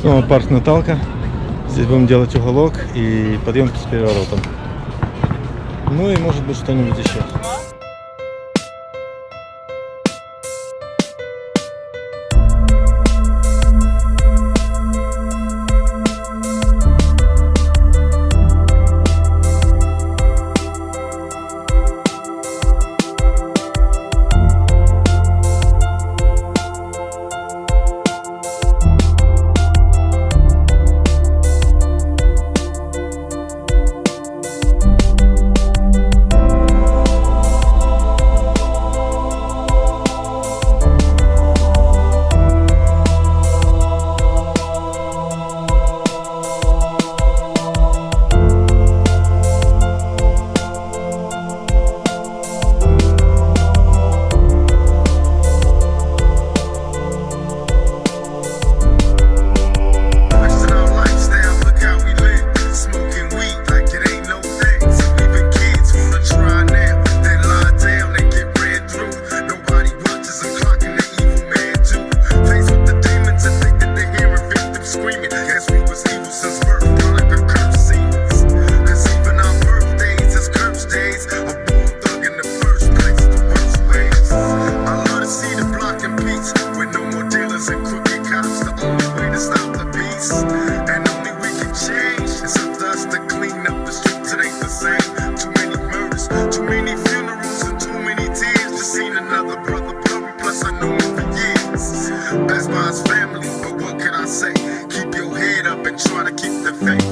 Снова парк Наталка. Здесь будем делать уголок и подъемки с переворотом. Ну и может быть что-нибудь еще. Say, keep your head up and try to keep the faith.